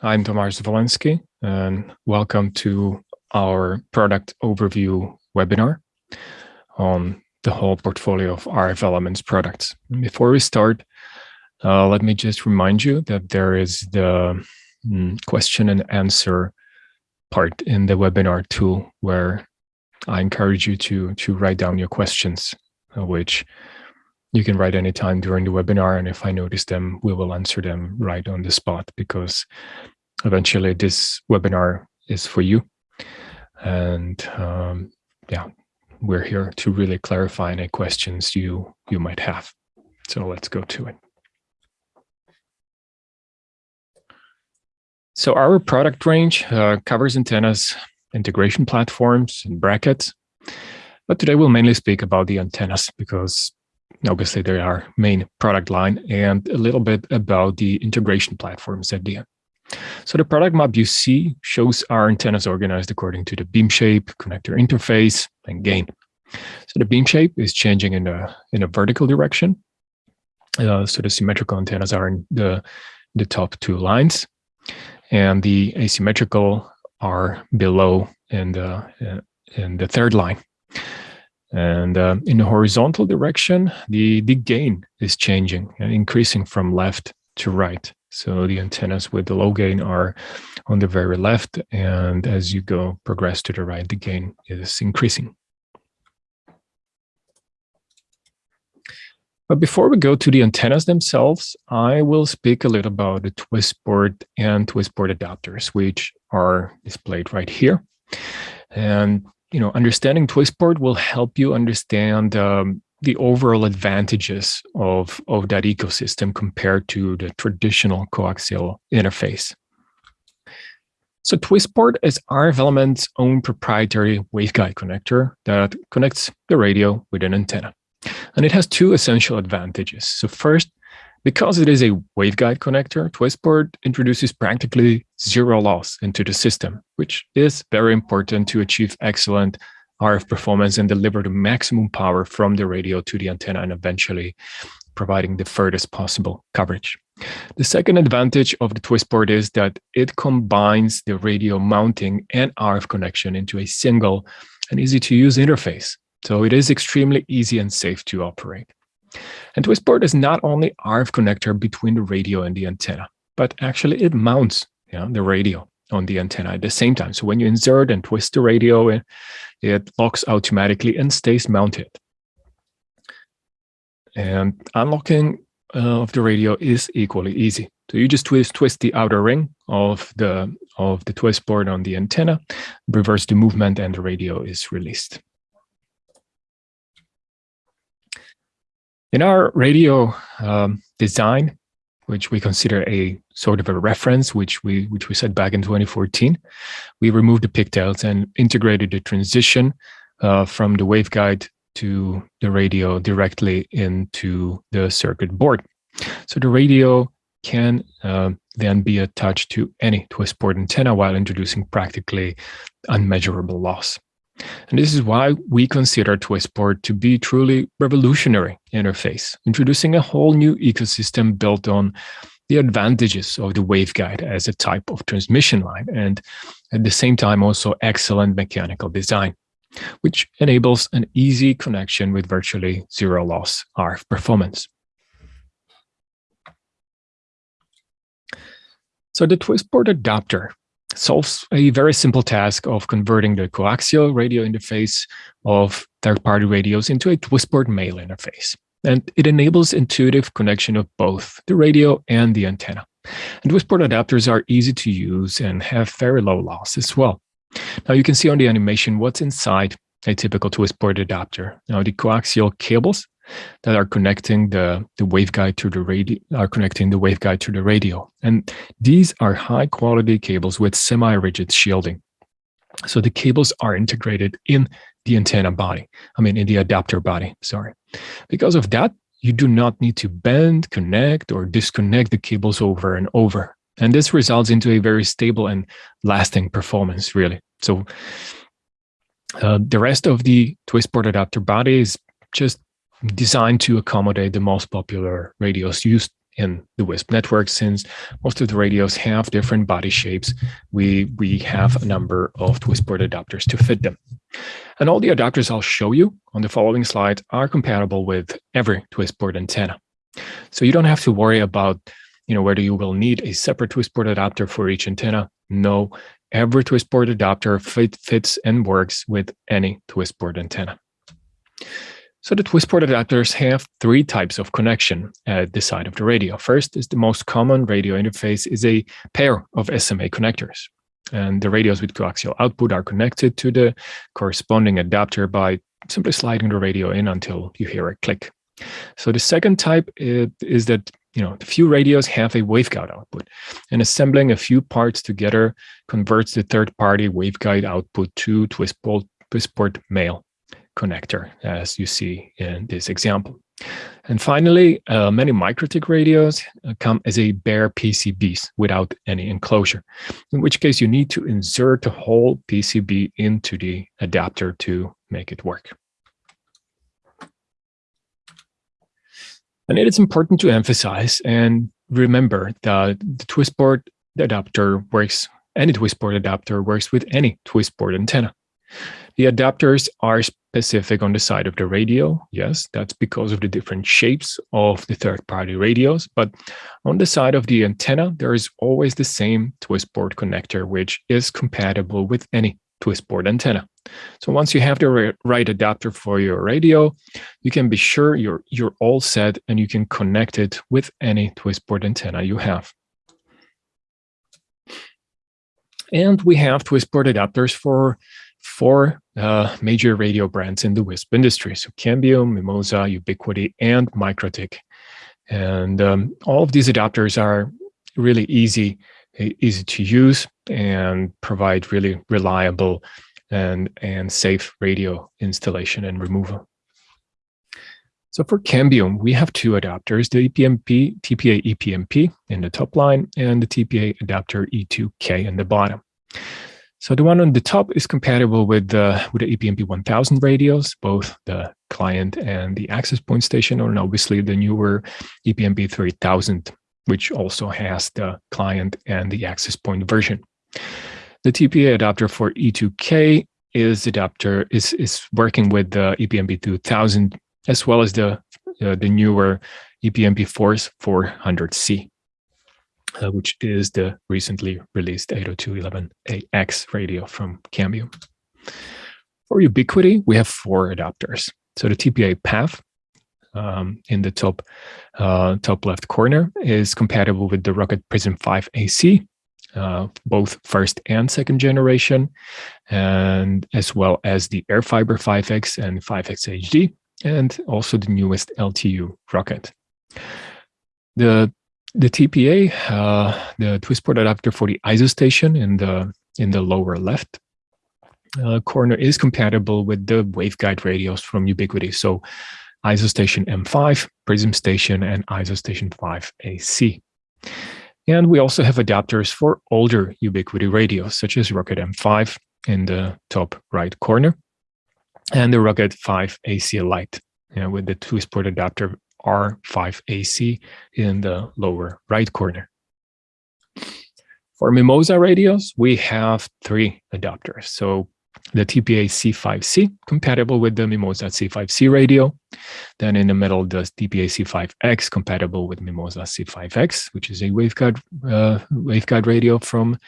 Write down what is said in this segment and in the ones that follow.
I'm Tomasz Walensky, and welcome to our product overview webinar on the whole portfolio of RF Elements products. Before we start, uh, let me just remind you that there is the mm, question and answer part in the webinar tool where I encourage you to, to write down your questions, uh, which you can write anytime during the webinar. And if I notice them, we will answer them right on the spot because eventually this webinar is for you. And um, yeah, we're here to really clarify any questions you, you might have. So let's go to it. So our product range uh, covers antennas, integration platforms, and brackets. But today we'll mainly speak about the antennas because obviously they're main product line and a little bit about the integration platforms at the end. So the product map you see shows our antennas organized according to the beam shape, connector interface, and gain. So the beam shape is changing in a, in a vertical direction. Uh, so the symmetrical antennas are in the, the top two lines and the asymmetrical are below in the uh, in the third line. And uh, in the horizontal direction, the the gain is changing and increasing from left to right. So the antennas with the low gain are on the very left, and as you go progress to the right, the gain is increasing. But before we go to the antennas themselves, I will speak a little about the Twistport and Twistport adapters, which are displayed right here. And you know, understanding Twistport will help you understand um, the overall advantages of, of that ecosystem compared to the traditional coaxial interface. So Twistport is RF Element's own proprietary waveguide connector that connects the radio with an antenna. And it has two essential advantages. So first, because it is a waveguide connector, Twistport introduces practically zero loss into the system, which is very important to achieve excellent RF performance and deliver the maximum power from the radio to the antenna and eventually providing the furthest possible coverage. The second advantage of the Twistport is that it combines the radio mounting and RF connection into a single and easy to use interface. So it is extremely easy and safe to operate. And Twistport is not only RF connector between the radio and the antenna, but actually it mounts you know, the radio on the antenna at the same time. So when you insert and twist the radio, it, it locks automatically and stays mounted. And unlocking uh, of the radio is equally easy. So you just twist twist the outer ring of the of the twist port on the antenna, reverse the movement, and the radio is released. In our radio um, design, which we consider a sort of a reference, which we which we set back in 2014, we removed the pigtails and integrated the transition uh, from the waveguide to the radio directly into the circuit board. So the radio can uh, then be attached to any Twistport antenna while introducing practically unmeasurable loss. And this is why we consider Twistport to be truly revolutionary interface, introducing a whole new ecosystem built on the advantages of the waveguide as a type of transmission line and at the same time also excellent mechanical design, which enables an easy connection with virtually zero loss RF performance. So the Twistport adapter solves a very simple task of converting the coaxial radio interface of third-party radios into a Twistport male interface. And it enables intuitive connection of both the radio and the antenna. And Twistport adapters are easy to use and have very low loss as well. Now you can see on the animation what's inside a typical Twistport adapter. Now the coaxial cables that are connecting the, the waveguide to the radio are connecting the waveguide to the radio. And these are high quality cables with semi-rigid shielding. So the cables are integrated in the antenna body, I mean in the adapter body, sorry. Because of that, you do not need to bend, connect, or disconnect the cables over and over. And this results into a very stable and lasting performance, really. So uh, the rest of the Twistport adapter body is just designed to accommodate the most popular radios used in the WISP network. Since most of the radios have different body shapes, we, we have a number of Twistport adapters to fit them. And all the adapters I'll show you on the following slide are compatible with every Twistport antenna. So you don't have to worry about you know, whether you will need a separate Twistport adapter for each antenna. No, every Twistport adapter fit, fits and works with any Twistport antenna. So the Twistport adapters have three types of connection at the side of the radio. First is the most common radio interface is a pair of SMA connectors. And the radios with coaxial output are connected to the corresponding adapter by simply sliding the radio in until you hear a click. So the second type is that you know, the few radios have a waveguide output and assembling a few parts together converts the third-party waveguide output to Twistport, Twistport male connector, as you see in this example. And finally, uh, many MikroTik radios uh, come as a bare PCBs without any enclosure, in which case you need to insert a whole PCB into the adapter to make it work. And it is important to emphasize and remember that the Twistport adapter works, any Twistport adapter works with any Twistport antenna. The adapters are specific on the side of the radio. Yes, that's because of the different shapes of the third-party radios. But on the side of the antenna, there is always the same Twistport connector, which is compatible with any Twistport antenna. So once you have the right adapter for your radio, you can be sure you're, you're all set and you can connect it with any Twistport antenna you have. And we have Twistport adapters for four uh, major radio brands in the WISP industry. So Cambium, Mimosa, Ubiquiti, and MikroTik. And um, all of these adapters are really easy, easy to use and provide really reliable and, and safe radio installation and removal. So for Cambium, we have two adapters, the EPMP, TPA EPMP in the top line and the TPA adapter E2K in the bottom. So the one on the top is compatible with the, with the EPMP 1000 radios, both the client and the access point station, and obviously the newer EPMP 3000, which also has the client and the access point version. The TPA adapter for E2K is adapter is is working with the EPMP 2000 as well as the uh, the newer EPMP Force 400C, uh, which is the recently released 802.11ax radio from Cambium. For Ubiquiti, we have four adapters. So the TPA path um, in the top uh, top left corner is compatible with the Rocket Prism 5 AC uh, both first and second generation, and as well as the Airfiber 5X and 5X HD, and also the newest LTU Rocket. The the TPA, uh, the Twistport adapter for the ISO station in the in the lower left uh, corner is compatible with the waveguide radios from Ubiquiti. So ISO station M5, Prism station, and ISO station 5 AC. And we also have adapters for older Ubiquiti radios, such as Rocket M5 in the top right corner, and the Rocket 5 AC Lite you know, with the Twistport adapter R5AC in the lower right corner. For Mimosa radios, we have three adapters. So the TPA C5C, compatible with the Mimosa C5C radio. Then in the middle, the TPA C5X, compatible with Mimosa C5X, which is a waveguide, uh, waveguide radio from,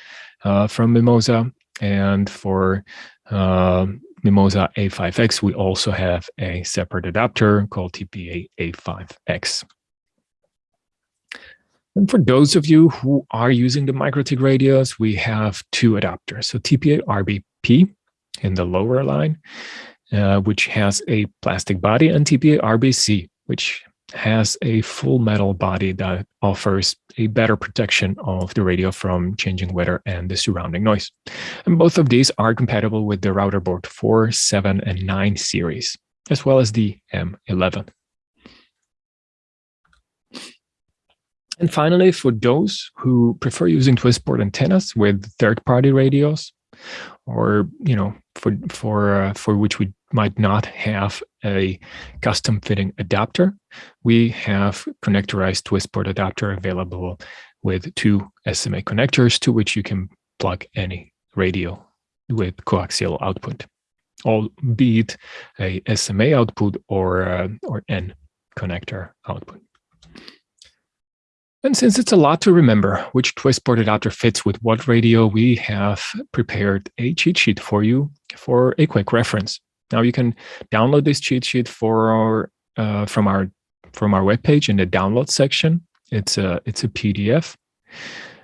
uh, from Mimosa. And for uh, Mimosa A5X, we also have a separate adapter called TPA A5X. And for those of you who are using the MikroTik radios, we have two adapters. So TPA RBP in the lower line, uh, which has a plastic body, and TPA RBC, which has a full metal body that offers a better protection of the radio from changing weather and the surrounding noise. And both of these are compatible with the router board 4, 7, and 9 series, as well as the M11. And finally, for those who prefer using Twistport antennas with third-party radios, or you know for for uh, for which we might not have a custom fitting adapter, we have connectorized twist port adapter available with two SMA connectors to which you can plug any radio with coaxial output, albeit a SMA output or, uh, or N connector output. And since it's a lot to remember which twist port adapter fits with what radio, we have prepared a cheat sheet for you for a quick reference. Now you can download this cheat sheet for our, uh, from our from our webpage in the download section. It's a it's a PDF,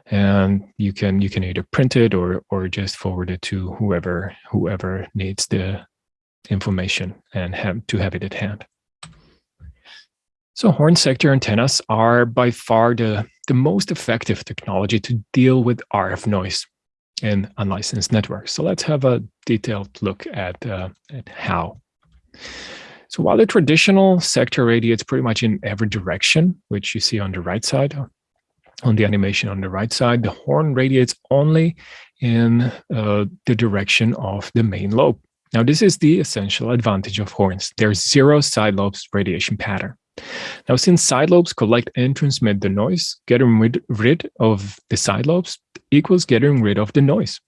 and you can you can either print it or or just forward it to whoever whoever needs the information and have to have it at hand. So horn sector antennas are by far the, the most effective technology to deal with RF noise in unlicensed networks. So let's have a detailed look at, uh, at how. So while the traditional sector radiates pretty much in every direction, which you see on the right side, on the animation on the right side, the horn radiates only in uh, the direction of the main lobe. Now, this is the essential advantage of horns. There's zero side lobes radiation pattern. Now, since side lobes collect and transmit the noise, getting rid, rid of the side lobes equals getting rid of the noise.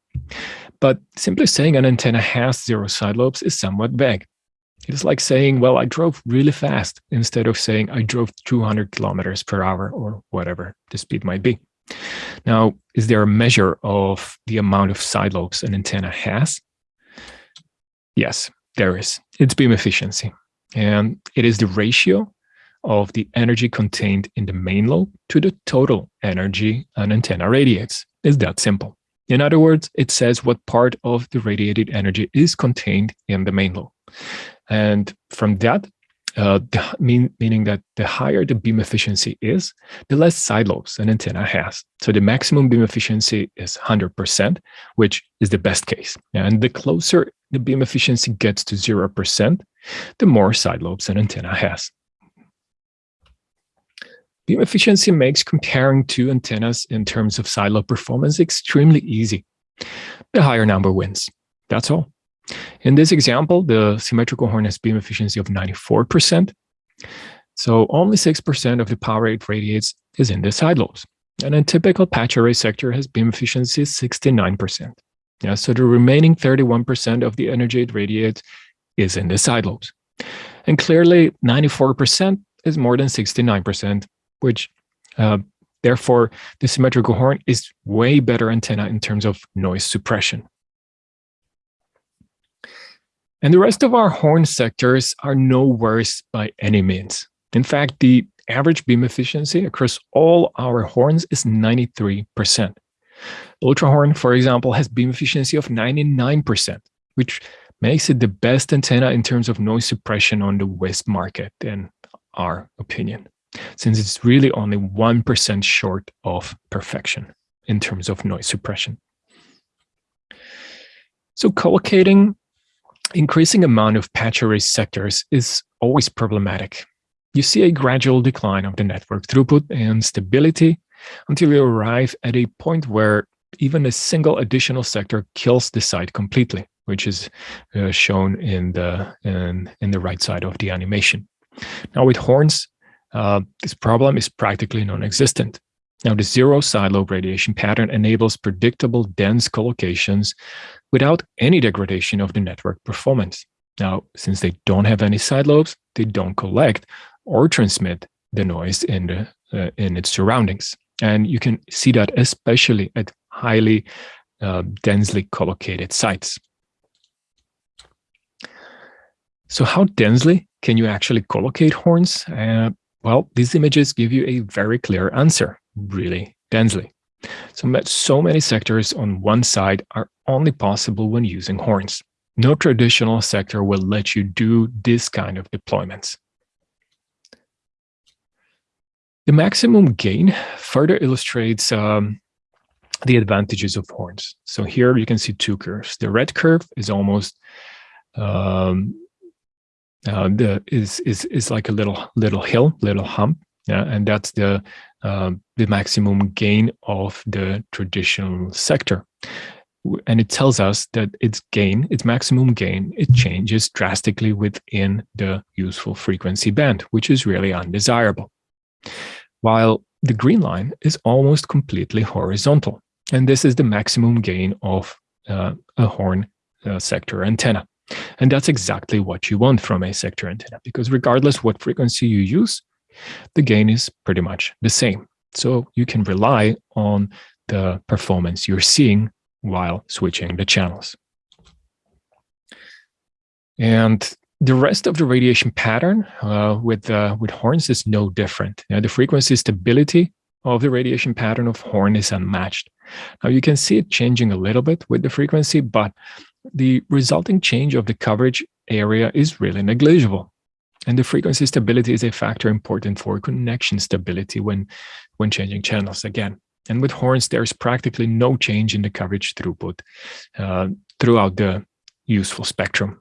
But simply saying an antenna has zero side lobes is somewhat vague. It is like saying, well, I drove really fast instead of saying I drove 200 kilometers per hour or whatever the speed might be. Now, is there a measure of the amount of side lobes an antenna has? Yes, there is. It's beam efficiency. And it is the ratio of the energy contained in the main lobe to the total energy an antenna radiates. It's that simple. In other words, it says what part of the radiated energy is contained in the main lobe. And from that, uh, mean, meaning that the higher the beam efficiency is, the less side lobes an antenna has. So the maximum beam efficiency is 100%, which is the best case. And the closer the beam efficiency gets to 0%, the more side lobes an antenna has. Beam efficiency makes comparing two antennas in terms of side lobe performance extremely easy. The higher number wins. That's all. In this example, the symmetrical horn has beam efficiency of 94%. So only 6% of the power it radiates is in the side lobes. And a typical patch array sector has beam efficiency 69%. Yeah, so the remaining 31% of the energy it radiates is in the side lobes. And clearly 94% is more than 69%, which uh, therefore the symmetrical horn is way better antenna in terms of noise suppression. And the rest of our horn sectors are no worse by any means. In fact, the average beam efficiency across all our horns is 93%. Ultra horn, for example, has beam efficiency of 99%, which makes it the best antenna in terms of noise suppression on the WISP market, in our opinion since it's really only 1% short of perfection in terms of noise suppression. So collocating increasing amount of patch array sectors is always problematic. You see a gradual decline of the network throughput and stability until you arrive at a point where even a single additional sector kills the site completely, which is uh, shown in the in, in the right side of the animation. Now with horns, uh, this problem is practically non-existent. Now, the zero side lobe radiation pattern enables predictable dense collocations without any degradation of the network performance. Now, since they don't have any side lobes, they don't collect or transmit the noise in, the, uh, in its surroundings. And you can see that especially at highly uh, densely collocated sites. So how densely can you actually collocate horns? Uh, well, these images give you a very clear answer, really densely. So, so many sectors on one side are only possible when using horns. No traditional sector will let you do this kind of deployments. The maximum gain further illustrates um, the advantages of horns. So here you can see two curves. The red curve is almost um, uh, the is is is like a little little hill, little hump, yeah, and that's the uh, the maximum gain of the traditional sector. and it tells us that its gain, its maximum gain, it changes drastically within the useful frequency band, which is really undesirable. While the green line is almost completely horizontal. And this is the maximum gain of uh, a horn uh, sector antenna. And that's exactly what you want from a sector antenna, because regardless what frequency you use, the gain is pretty much the same. So you can rely on the performance you're seeing while switching the channels. And the rest of the radiation pattern uh, with, uh, with horns is no different. Know, the frequency stability of the radiation pattern of horn is unmatched. Now you can see it changing a little bit with the frequency, but the resulting change of the coverage area is really negligible. And the frequency stability is a factor important for connection stability when, when changing channels again. And with horns, there's practically no change in the coverage throughput uh, throughout the useful spectrum.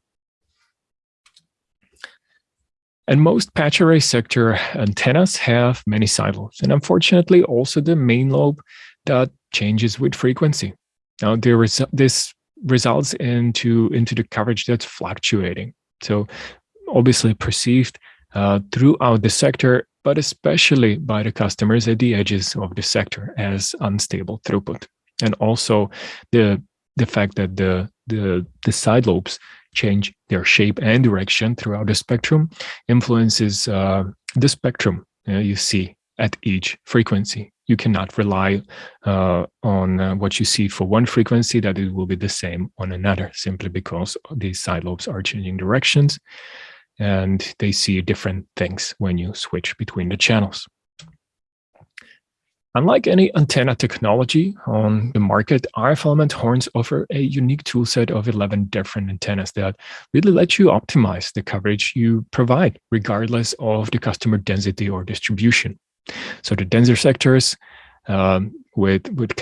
And most patch array sector antennas have many side lobes, and unfortunately also the main lobe that changes with frequency. Now there is this results into into the coverage that's fluctuating. So obviously perceived uh, throughout the sector but especially by the customers at the edges of the sector as unstable throughput. And also the the fact that the the the side lobes change their shape and direction throughout the spectrum influences uh, the spectrum uh, you see at each frequency. You cannot rely uh, on uh, what you see for one frequency that it will be the same on another, simply because these side lobes are changing directions and they see different things when you switch between the channels. Unlike any antenna technology on the market, RF element horns offer a unique toolset of 11 different antennas that really let you optimize the coverage you provide, regardless of the customer density or distribution. So the denser sectors um, with, with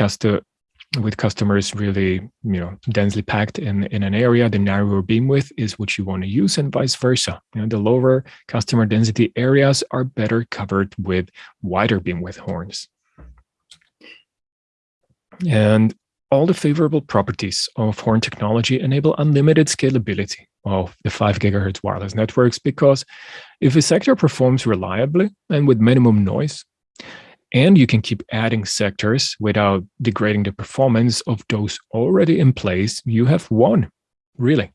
with customers really you know densely packed in in an area the narrower beam width is what you want to use and vice versa. You know the lower customer density areas are better covered with wider beam width horns. And all the favorable properties of horn technology enable unlimited scalability of the 5 gigahertz wireless networks because if a sector performs reliably and with minimum noise and you can keep adding sectors without degrading the performance of those already in place, you have won, really.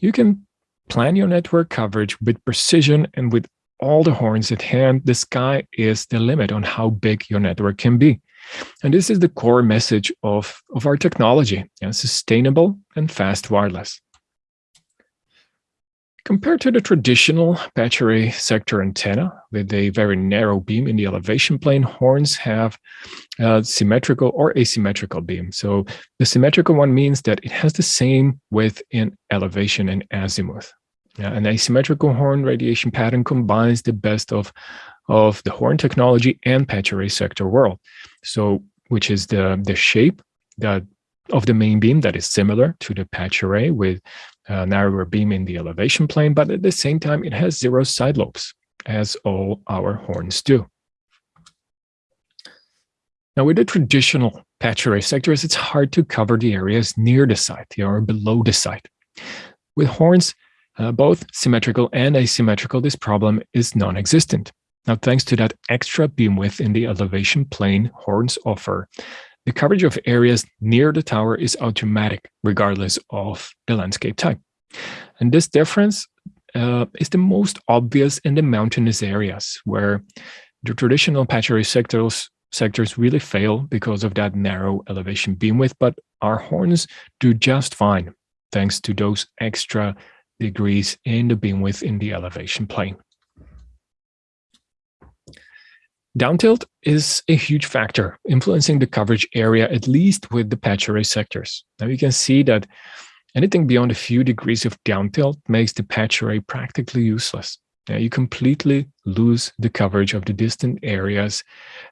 You can plan your network coverage with precision and with all the horns at hand, the sky is the limit on how big your network can be. And this is the core message of, of our technology, sustainable and fast wireless. Compared to the traditional patch array sector antenna with a very narrow beam in the elevation plane, horns have a symmetrical or asymmetrical beam. So the symmetrical one means that it has the same width in elevation and azimuth. Yeah, an asymmetrical horn radiation pattern combines the best of, of the horn technology and patch array sector world. So which is the, the shape that of the main beam that is similar to the patch array with a narrower beam in the elevation plane, but at the same time, it has zero side lobes, as all our horns do. Now, with the traditional patch array sectors, it's hard to cover the areas near the site or below the site. With horns, uh, both symmetrical and asymmetrical, this problem is non-existent. Now, thanks to that extra beam width in the elevation plane horns offer, the coverage of areas near the tower is automatic, regardless of the landscape type. And this difference uh, is the most obvious in the mountainous areas, where the traditional patch array sectors, sectors really fail because of that narrow elevation beam width, but our horns do just fine, thanks to those extra degrees in the beam width in the elevation plane. Downtilt is a huge factor influencing the coverage area, at least with the patch array sectors. Now you can see that anything beyond a few degrees of downtilt makes the patch array practically useless. Now you completely lose the coverage of the distant areas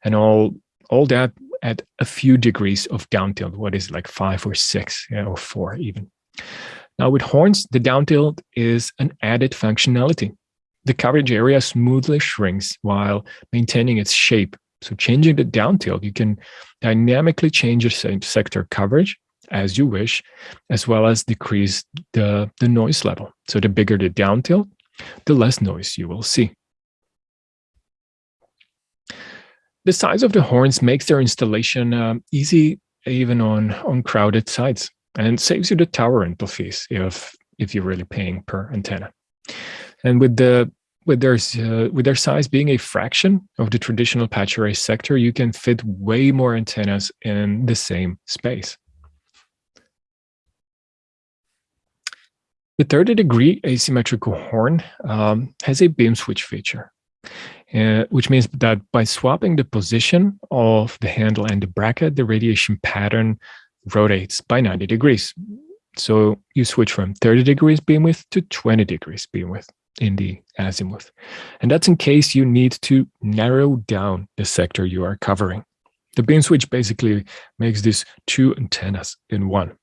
and all, all that at a few degrees of downtilt, what is like five or six yeah, or four even. Now with horns, the downtilt is an added functionality the coverage area smoothly shrinks while maintaining its shape. So changing the down tilt, you can dynamically change your sector coverage as you wish, as well as decrease the, the noise level. So the bigger the down tilt, the less noise you will see. The size of the horns makes their installation uh, easy even on, on crowded sites and saves you the tower rental fees if, if you're really paying per antenna. And with the with their, uh, with their size being a fraction of the traditional patch array sector, you can fit way more antennas in the same space. The 30 degree asymmetrical horn um, has a beam switch feature, uh, which means that by swapping the position of the handle and the bracket, the radiation pattern rotates by 90 degrees. So you switch from 30 degrees beam width to 20 degrees beam width in the azimuth. And that's in case you need to narrow down the sector you are covering. The beam switch basically makes these two antennas in one.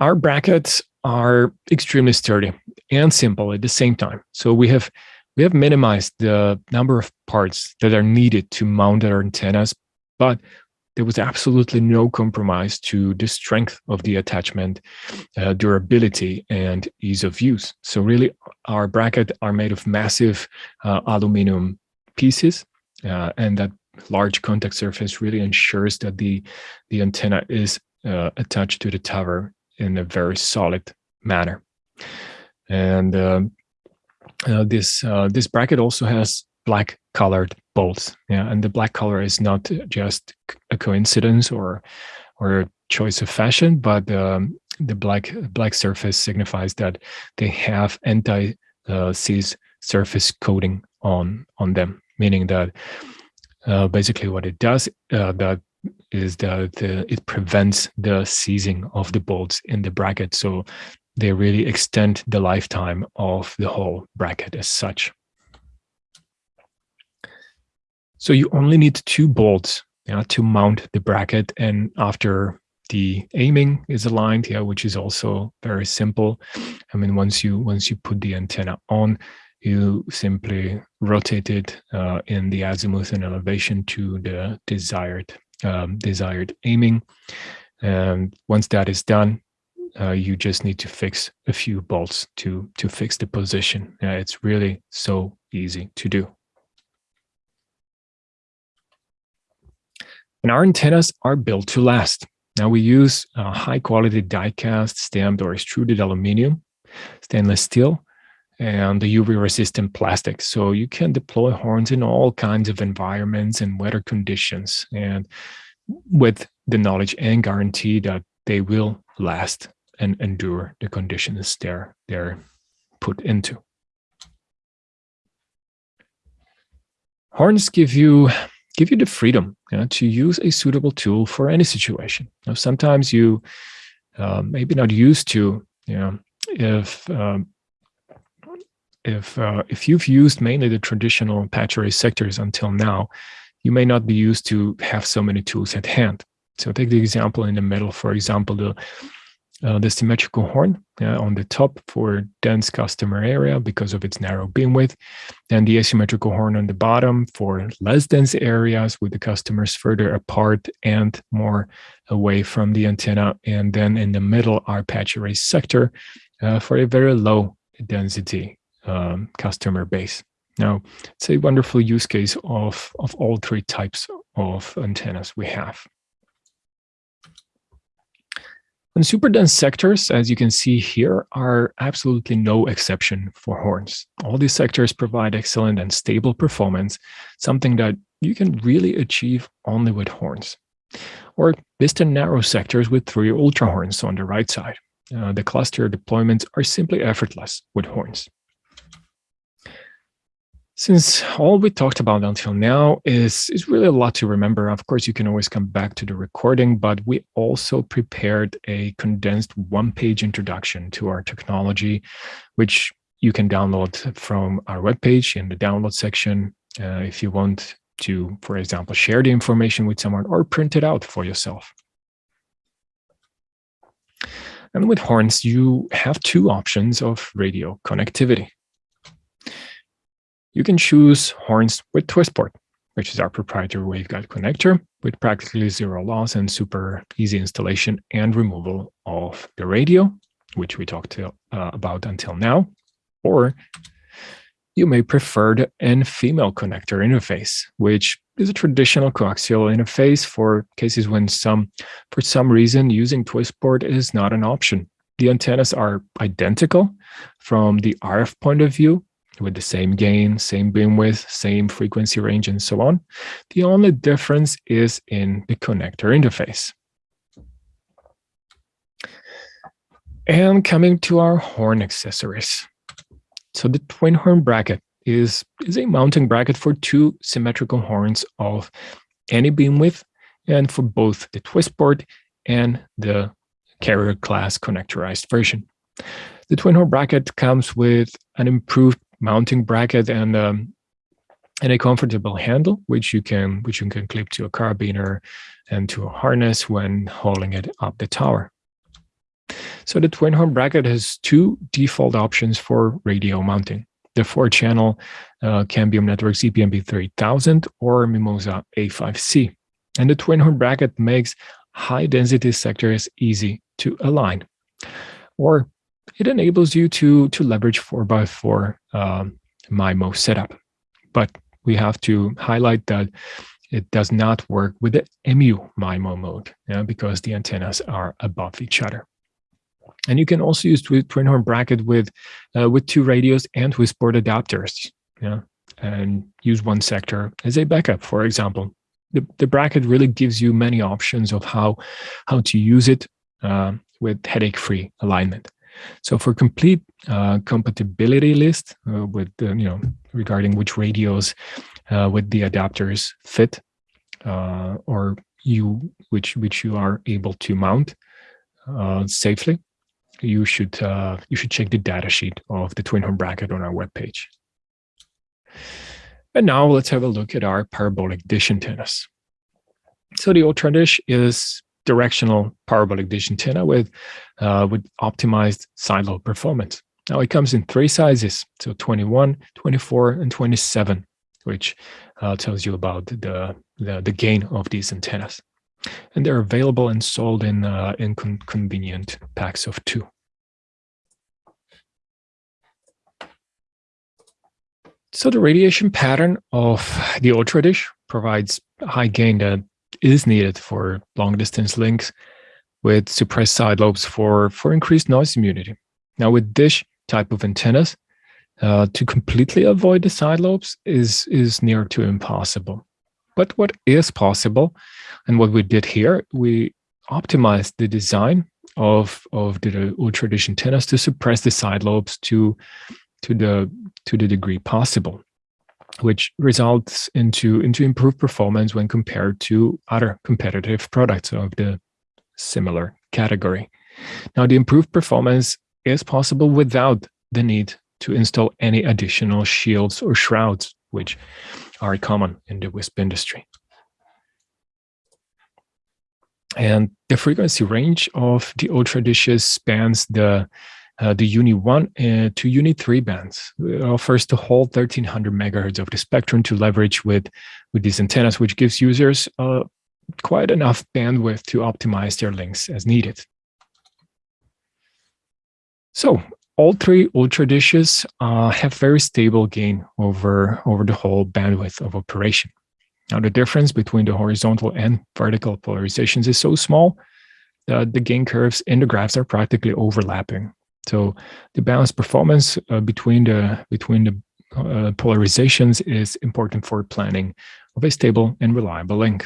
Our brackets are extremely sturdy and simple at the same time. So we have we have minimized the number of parts that are needed to mount our antennas, but there was absolutely no compromise to the strength of the attachment, uh, durability, and ease of use. So really, our bracket are made of massive uh, aluminum pieces, uh, and that large contact surface really ensures that the, the antenna is uh, attached to the tower in a very solid manner. And um, uh, this uh, this bracket also has black colored bolts. Yeah, and the black color is not just a coincidence or or a choice of fashion, but um, the black black surface signifies that they have anti-seize surface coating on on them, meaning that uh, basically what it does uh, that is that it prevents the seizing of the bolts in the bracket. So they really extend the lifetime of the whole bracket as such. So you only need two bolts yeah, to mount the bracket. And after the aiming is aligned, yeah, which is also very simple. I mean, once you once you put the antenna on, you simply rotate it uh, in the azimuth and elevation to the desired um, desired aiming. And once that is done, uh, you just need to fix a few bolts to, to fix the position. Uh, it's really so easy to do. And our antennas are built to last. Now we use uh, high quality die cast, stamped or extruded aluminum, stainless steel, and the UV resistant plastic. So you can deploy horns in all kinds of environments and weather conditions. And with the knowledge and guarantee that they will last and endure the conditions they're, they're put into. Horns give you give you the freedom you know, to use a suitable tool for any situation. Now, sometimes you uh, maybe not used to, you know, if um, if uh, if you've used mainly the traditional patch array sectors until now, you may not be used to have so many tools at hand. So take the example in the middle, for example, the uh, the symmetrical horn uh, on the top for dense customer area because of its narrow beam width, and the asymmetrical horn on the bottom for less dense areas with the customers further apart and more away from the antenna. And then in the middle, our patch array sector uh, for a very low density um, customer base. Now, it's a wonderful use case of, of all three types of antennas we have. And super dense sectors, as you can see here, are absolutely no exception for horns. All these sectors provide excellent and stable performance, something that you can really achieve only with horns. Or distant narrow sectors with three ultra horns on the right side. Uh, the cluster deployments are simply effortless with horns. Since all we talked about until now is, is really a lot to remember, of course, you can always come back to the recording, but we also prepared a condensed one-page introduction to our technology, which you can download from our webpage in the download section uh, if you want to, for example, share the information with someone or print it out for yourself. And with horns, you have two options of radio connectivity. You can choose horns with twist port, which is our proprietary waveguide connector with practically zero loss and super easy installation and removal of the radio, which we talked to, uh, about until now. Or you may prefer the N-female connector interface, which is a traditional coaxial interface for cases when some, for some reason, using Twistport is not an option. The antennas are identical from the RF point of view, with the same gain, same beam width, same frequency range, and so on. The only difference is in the connector interface. And coming to our horn accessories. So the twin horn bracket is, is a mounting bracket for two symmetrical horns of any beam width and for both the Twistport and the carrier class connectorized version. The twin horn bracket comes with an improved mounting bracket and um, and a comfortable handle, which you can which you can clip to a carabiner and to a harness when hauling it up the tower. So the twin horn bracket has two default options for radio mounting. The four-channel uh, Cambium Network EPMP 3000 or Mimosa A5C. And the twin horn bracket makes high-density sectors easy to align. Or it enables you to, to leverage 4x4 um, MIMO setup. But we have to highlight that it does not work with the MU MIMO mode yeah, because the antennas are above each other. And you can also use twin horn bracket with uh, with two radios and with port adapters, yeah, and use one sector as a backup, for example. The, the bracket really gives you many options of how how to use it uh, with headache-free alignment. So for complete uh, compatibility list uh, with, you know, regarding which radios uh, with the adapters fit uh, or you, which, which you are able to mount uh, safely, you should, uh, you should check the datasheet of the twin horn bracket on our webpage. And now let's have a look at our parabolic dish antennas. So the Ultra Dish is directional parabolic dish antenna with, uh, with optimized side lobe performance. Now it comes in three sizes, so 21, 24, and 27, which uh, tells you about the, the, the, gain of these antennas. And they're available and sold in, uh, in con convenient packs of two. So the radiation pattern of the Ultra Dish provides high gain that is needed for long distance links with suppressed side lobes for, for increased noise immunity. Now with dish type of antennas, uh, to completely avoid the side lobes is, is near to impossible. But what is possible, and what we did here, we optimized the design of, of the ultra dish antennas to suppress the side lobes to, to, the, to the degree possible which results into, into improved performance when compared to other competitive products of the similar category. Now, the improved performance is possible without the need to install any additional shields or shrouds, which are common in the WISP industry. And the frequency range of the Ultra dishes spans the uh, the UNII 1 uh, to UNII 3 bands. It offers the whole 1300 megahertz of the spectrum to leverage with, with these antennas, which gives users uh, quite enough bandwidth to optimize their links as needed. So all three Ultra dishes uh, have very stable gain over, over the whole bandwidth of operation. Now, the difference between the horizontal and vertical polarizations is so small that the gain curves in the graphs are practically overlapping. So the balanced performance uh, between the between the uh, polarizations is important for planning of a stable and reliable link.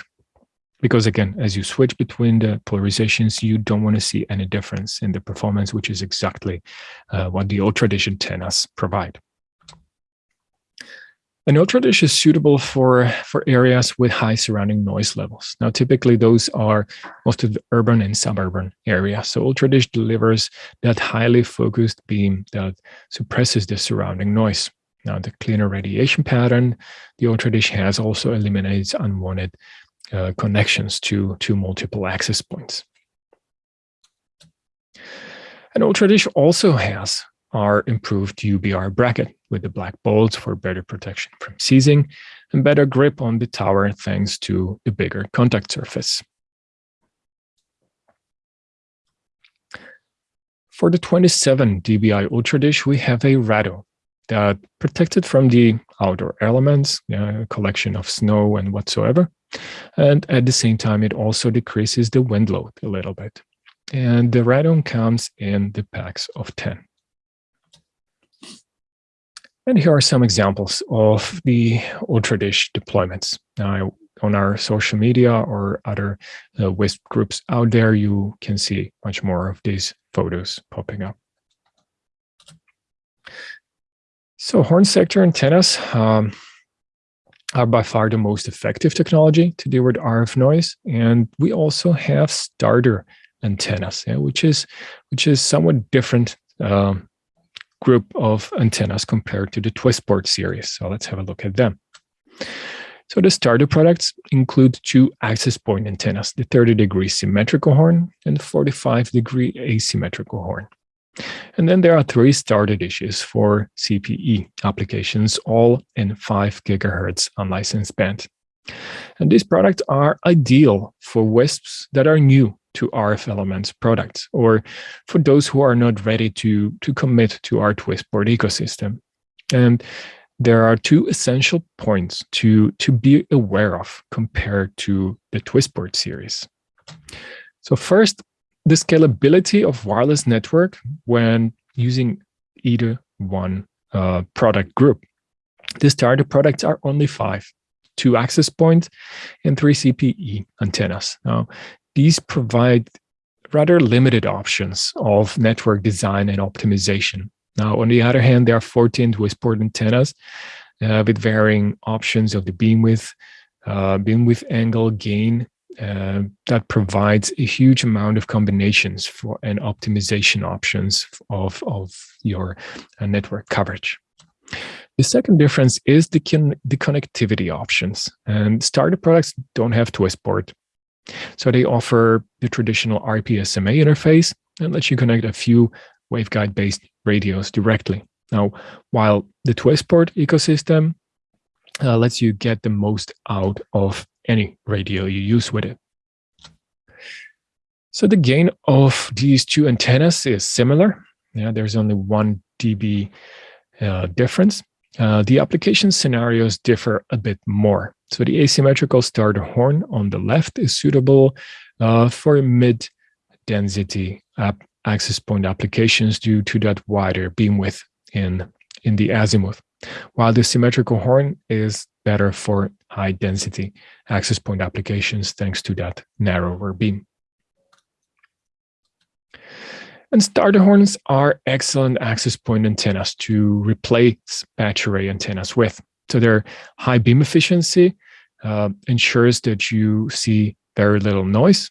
Because again, as you switch between the polarizations, you don't want to see any difference in the performance, which is exactly uh, what the Ultra Dish antennas provide. An Ultra Dish is suitable for, for areas with high surrounding noise levels. Now, typically those are most of the urban and suburban areas. So Ultra Dish delivers that highly focused beam that suppresses the surrounding noise. Now, the cleaner radiation pattern the Ultra Dish has also eliminates unwanted uh, connections to, to multiple access points. An Ultra Dish also has our improved UBR bracket with the black bolts for better protection from seizing, and better grip on the tower thanks to the bigger contact surface. For the 27 dBi Ultra Dish, we have a radome that protected from the outdoor elements, uh, a collection of snow and whatsoever. And at the same time, it also decreases the wind load a little bit. And the radome comes in the packs of 10. And here are some examples of the Ultra Dish deployments. On our social media or other uh, WISP groups out there, you can see much more of these photos popping up. So horn sector antennas um, are by far the most effective technology to deal with RF noise. And we also have starter antennas, yeah, which is which is somewhat different um, group of antennas compared to the Twistport series. So let's have a look at them. So the starter products include two access point antennas, the 30 degree symmetrical horn and 45 degree asymmetrical horn. And then there are three starter dishes for CPE applications, all in 5 gigahertz unlicensed band. And these products are ideal for WISPs that are new to RF Elements products, or for those who are not ready to, to commit to our Twistport ecosystem. And there are two essential points to, to be aware of compared to the Twistport series. So first, the scalability of wireless network when using either one uh, product group. The starter products are only five, two access points and three CPE antennas. Now, these provide rather limited options of network design and optimization. Now, on the other hand, there are 14 Twistport antennas uh, with varying options of the beam width, uh, beam width angle, gain, uh, that provides a huge amount of combinations for and optimization options of, of your uh, network coverage. The second difference is the, the connectivity options. And starter products don't have Twistport. So they offer the traditional RPSMA interface and lets you connect a few waveguide-based radios directly. Now, while the Twistport ecosystem uh, lets you get the most out of any radio you use with it. So the gain of these two antennas is similar. Yeah, there's only one dB uh, difference. Uh, the application scenarios differ a bit more. So the asymmetrical starter horn on the left is suitable uh, for mid-density access point applications due to that wider beam width in, in the azimuth, while the symmetrical horn is better for high density access point applications thanks to that narrower beam. And starter horns are excellent access point antennas to replace patch array antennas with. So their high beam efficiency uh, ensures that you see very little noise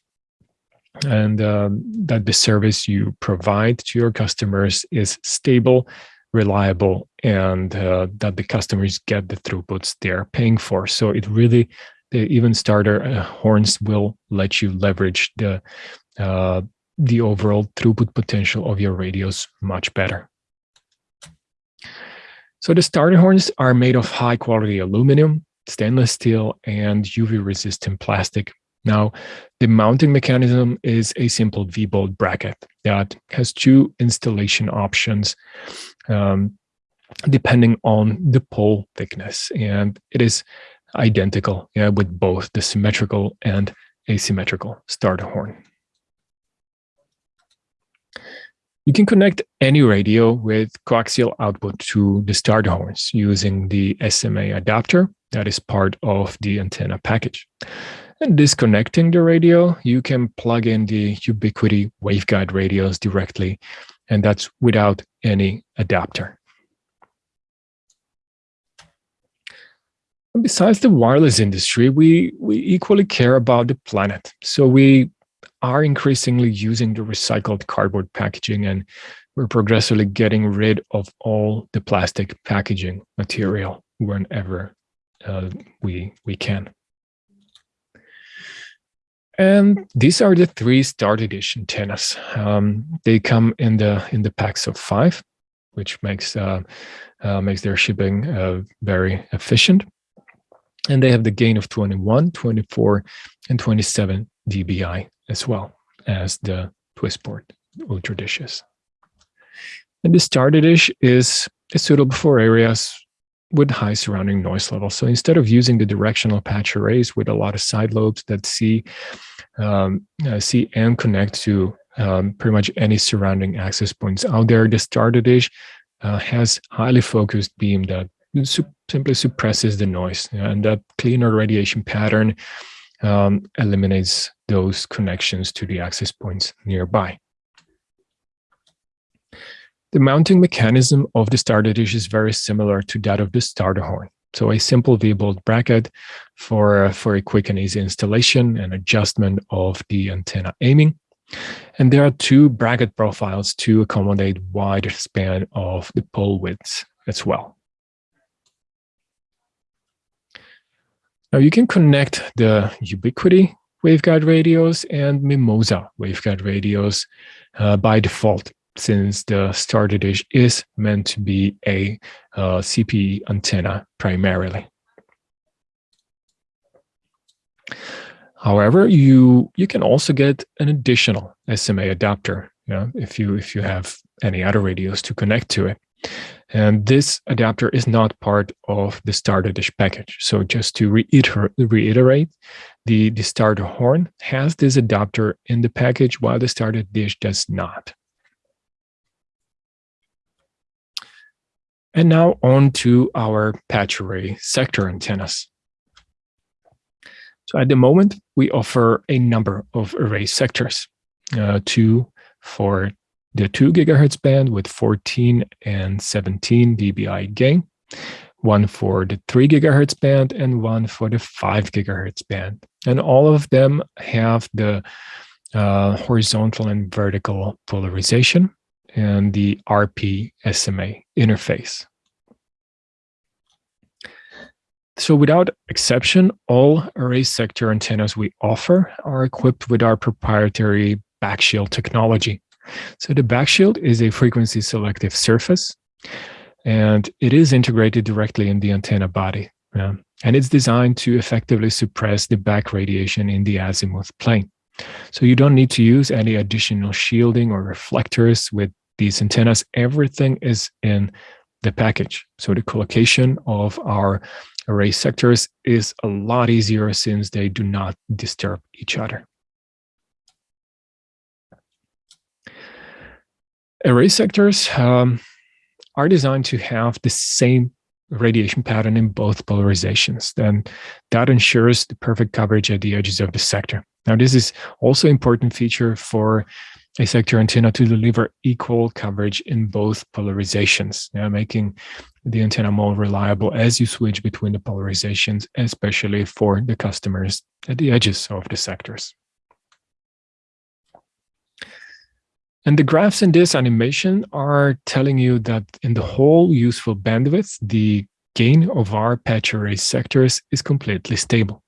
and um, that the service you provide to your customers is stable, reliable, and uh, that the customers get the throughputs they're paying for. So it really, the even starter uh, horns will let you leverage the uh, the overall throughput potential of your radios much better. So the starter horns are made of high quality aluminum, stainless steel, and UV resistant plastic now, the mounting mechanism is a simple V-bolt bracket that has two installation options um, depending on the pole thickness. And it is identical yeah, with both the symmetrical and asymmetrical starter horn. You can connect any radio with coaxial output to the starter horns using the SMA adapter that is part of the antenna package. And disconnecting the radio, you can plug in the Ubiquiti waveguide radios directly, and that's without any adapter. Besides the wireless industry, we, we equally care about the planet. So we are increasingly using the recycled cardboard packaging and we're progressively getting rid of all the plastic packaging material whenever uh, we, we can. And these are the three starter dish antennas. Um, they come in the in the packs of five, which makes uh, uh, makes their shipping uh, very efficient. And they have the gain of 21, 24, and 27 dBi as well as the Twistport Ultradishes. And the starter dish is, is suitable for areas with high surrounding noise levels. So instead of using the directional patch arrays with a lot of side lobes that see, um, uh, see and connect to um, pretty much any surrounding access points out there, the starter dish uh, has highly focused beam that su simply suppresses the noise. And that cleaner radiation pattern um, eliminates those connections to the access points nearby. The mounting mechanism of the starter dish is very similar to that of the starter horn. So a simple V-bolt bracket for, for a quick and easy installation and adjustment of the antenna aiming. And there are two bracket profiles to accommodate wider span of the pole widths as well. Now you can connect the Ubiquiti waveguide radios and Mimosa waveguide radios uh, by default since the starter dish is meant to be a uh, CPE antenna primarily. However, you you can also get an additional SMA adapter, if you if you have any other radios to connect to it. And this adapter is not part of the starter dish package. So just to reiter reiterate, the, the starter horn has this adapter in the package while the starter dish does not. And now on to our patch array sector antennas. So at the moment, we offer a number of array sectors, uh, two for the 2 gigahertz band with 14 and 17 dBi gain, one for the 3 gigahertz band, and one for the 5 gigahertz band. And all of them have the uh, horizontal and vertical polarization and the RP SMA interface. So without exception, all array sector antennas we offer are equipped with our proprietary backshield technology. So the backshield is a frequency selective surface, and it is integrated directly in the antenna body. Yeah. And it's designed to effectively suppress the back radiation in the azimuth plane. So you don't need to use any additional shielding or reflectors with these antennas. Everything is in the package. So the collocation of our array sectors is a lot easier since they do not disturb each other. Array sectors um, are designed to have the same radiation pattern in both polarizations. Then that ensures the perfect coverage at the edges of the sector. Now, this is also important feature for a sector antenna to deliver equal coverage in both polarizations, yeah, making the antenna more reliable as you switch between the polarizations, especially for the customers at the edges of the sectors. And the graphs in this animation are telling you that in the whole useful bandwidth, the gain of our patch array sectors is completely stable.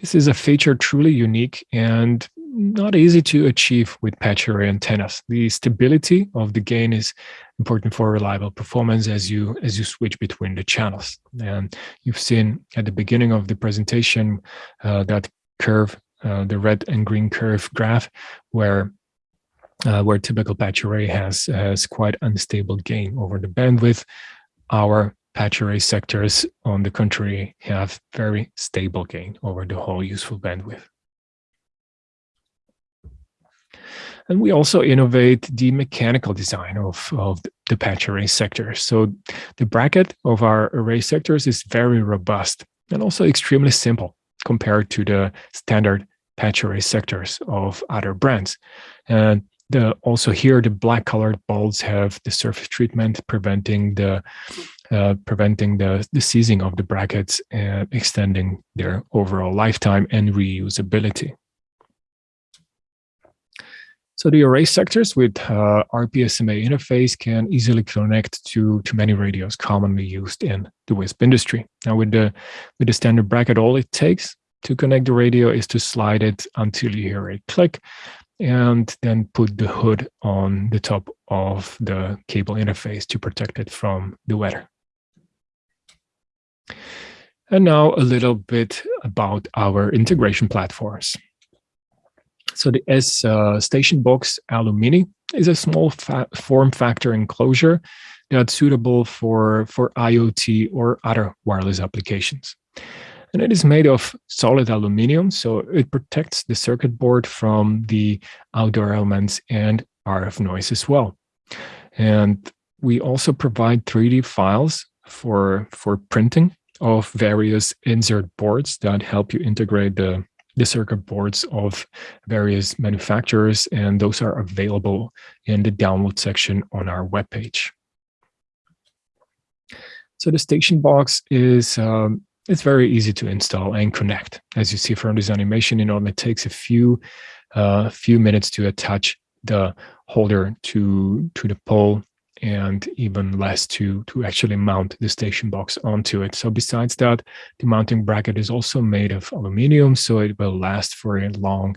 This is a feature truly unique and not easy to achieve with patch array antennas. The stability of the gain is important for reliable performance as you as you switch between the channels. And you've seen at the beginning of the presentation uh, that curve, uh, the red and green curve graph, where uh, where typical patch array has has quite unstable gain over the bandwidth. Our patch array sectors, on the contrary, have very stable gain over the whole useful bandwidth. And we also innovate the mechanical design of, of the patch array sector. So the bracket of our array sectors is very robust and also extremely simple compared to the standard patch array sectors of other brands. And the also here the black colored balls have the surface treatment preventing the uh, preventing the, the seizing of the brackets and extending their overall lifetime and reusability. So the array sectors with uh, RPSMA interface can easily connect to, to many radios commonly used in the WISP industry. Now with the, with the standard bracket, all it takes to connect the radio is to slide it until you hear a click and then put the hood on the top of the cable interface to protect it from the weather. And now a little bit about our integration platforms. So the S uh, Station Box Alumini is a small fa form factor enclosure that's suitable for, for IoT or other wireless applications. And it is made of solid aluminum, so it protects the circuit board from the outdoor elements and RF noise as well. And we also provide 3D files for, for printing of various insert boards that help you integrate the, the circuit boards of various manufacturers, and those are available in the download section on our webpage. So the station box is um, it's very easy to install and connect. As you see from this animation, you know, it takes a few uh, few minutes to attach the holder to to the pole and even less to to actually mount the station box onto it. So besides that, the mounting bracket is also made of aluminum, so it will last for a long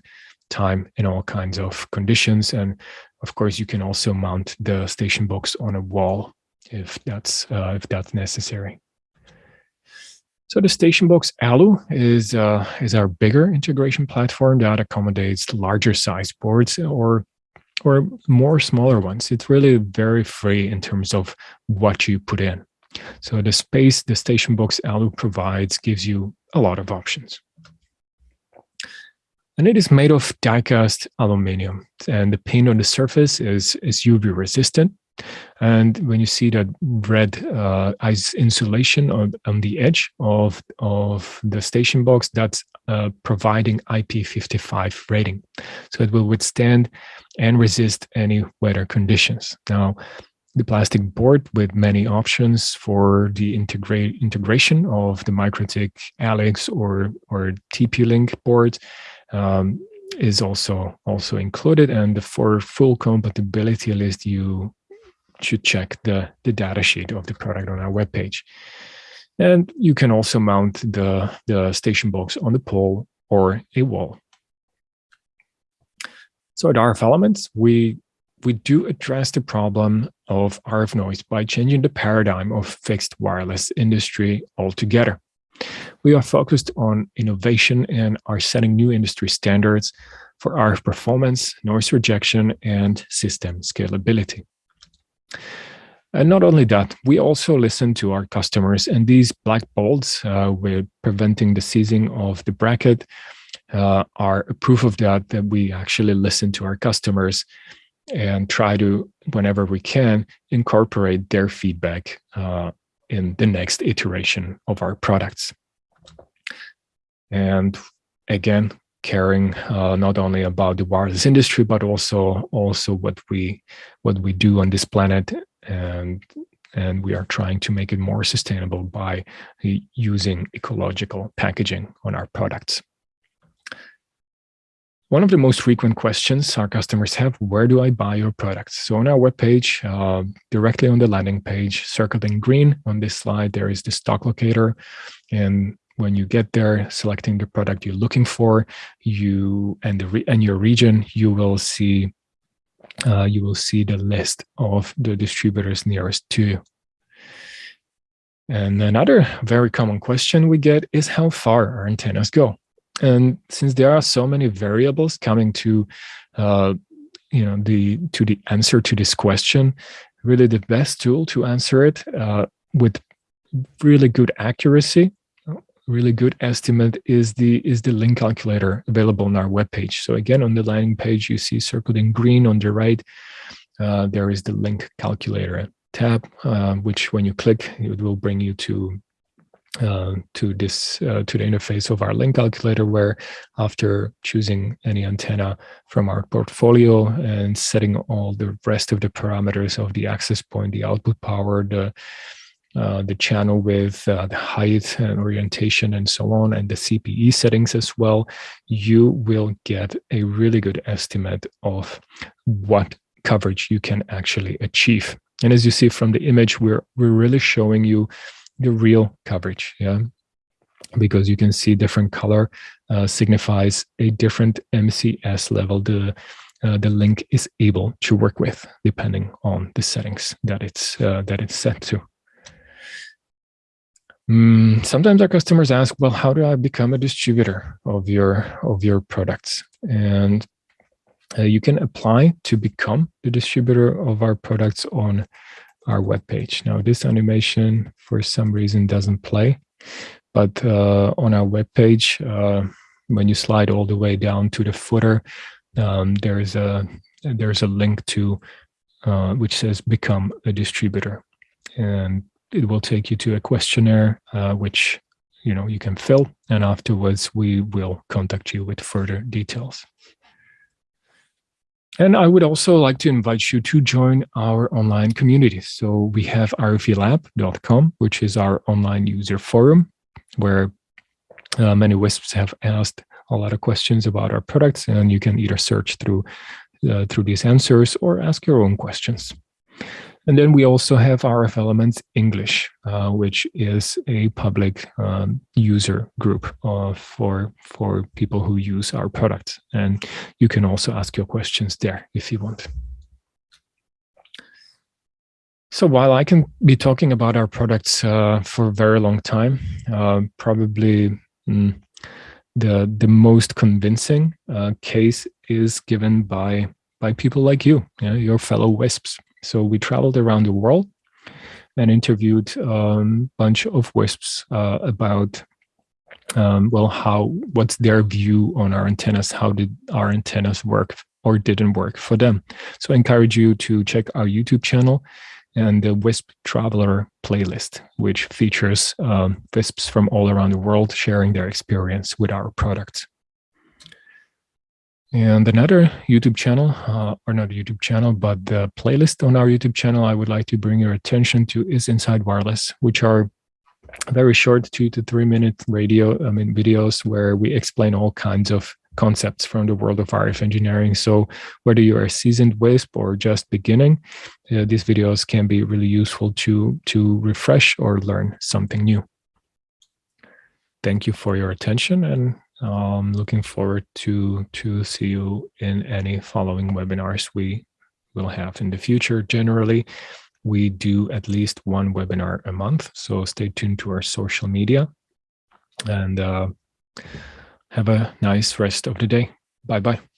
time in all kinds of conditions. And of course, you can also mount the station box on a wall if that's uh, if that's necessary. So the Station Box Alu is uh, is our bigger integration platform that accommodates larger size boards or or more smaller ones. It's really very free in terms of what you put in. So the space the Station Box Alu provides gives you a lot of options. And it is made of die-cast aluminum, and the paint on the surface is, is UV resistant. And when you see that red uh, ice insulation on, on the edge of, of the station box, that's uh, providing IP55 rating. So it will withstand and resist any weather conditions. Now, the plastic board with many options for the integrate integration of the MikroTik Alex or, or TP-Link board um, is also also included. And for full compatibility list, you should check the, the data sheet of the product on our webpage. And you can also mount the, the station box on the pole or a wall. So at RF Elements, we, we do address the problem of RF noise by changing the paradigm of fixed wireless industry altogether. We are focused on innovation and are setting new industry standards for RF performance, noise rejection, and system scalability. And not only that, we also listen to our customers and these black bolts uh, with preventing the seizing of the bracket uh, are a proof of that, that we actually listen to our customers and try to, whenever we can, incorporate their feedback uh, in the next iteration of our products. And again, caring uh, not only about the wireless industry but also also what we what we do on this planet and and we are trying to make it more sustainable by using ecological packaging on our products. One of the most frequent questions our customers have, where do I buy your products? So on our webpage, uh, directly on the landing page, circled in green on this slide, there is the stock locator. And when you get there, selecting the product you're looking for, you and the and your region, you will see uh, you will see the list of the distributors nearest to you. And another very common question we get is how far our antennas go. And since there are so many variables coming to, uh, you know, the to the answer to this question, really the best tool to answer it uh, with really good accuracy really good estimate is the is the link calculator available on our webpage. So again, on the landing page, you see circled in green on the right, uh, there is the link calculator tab, uh, which when you click, it will bring you to uh, to this uh, to the interface of our link calculator where after choosing any antenna from our portfolio and setting all the rest of the parameters of the access point the output power the uh, the channel with uh, the height and orientation and so on, and the CPE settings as well, you will get a really good estimate of what coverage you can actually achieve. And as you see from the image, we're, we're really showing you the real coverage, yeah? Because you can see different color uh, signifies a different MCS level the, uh, the link is able to work with, depending on the settings that it's, uh, that it's set to. Mm, sometimes our customers ask, well, how do I become a distributor of your of your products? And uh, you can apply to become the distributor of our products on our webpage. Now, this animation for some reason doesn't play, but uh, on our webpage, uh, when you slide all the way down to the footer, um, there's a there's a link to uh, which says become a distributor, and it will take you to a questionnaire uh, which you know you can fill, and afterwards we will contact you with further details. And I would also like to invite you to join our online community. So we have rfelab.com, which is our online user forum, where uh, many WISPs have asked a lot of questions about our products, and you can either search through uh, through these answers or ask your own questions. And then we also have RF Elements English, uh, which is a public um, user group uh, for, for people who use our products. And you can also ask your questions there if you want. So while I can be talking about our products uh, for a very long time, uh, probably mm, the the most convincing uh, case is given by by people like you, you know, your fellow WISPs. So we traveled around the world and interviewed a um, bunch of WISPs uh, about, um, well, how, what's their view on our antennas? How did our antennas work or didn't work for them? So I encourage you to check our YouTube channel and the WISP Traveler playlist, which features um, WISPs from all around the world sharing their experience with our products. And another YouTube channel, uh, or not a YouTube channel, but the playlist on our YouTube channel I would like to bring your attention to is Inside Wireless, which are very short two to three minute radio, I mean, videos where we explain all kinds of concepts from the world of RF engineering. So whether you're a seasoned WISP or just beginning, uh, these videos can be really useful to, to refresh or learn something new. Thank you for your attention and um, looking forward to to see you in any following webinars we will have in the future. Generally, we do at least one webinar a month, so stay tuned to our social media and uh, have a nice rest of the day. Bye-bye.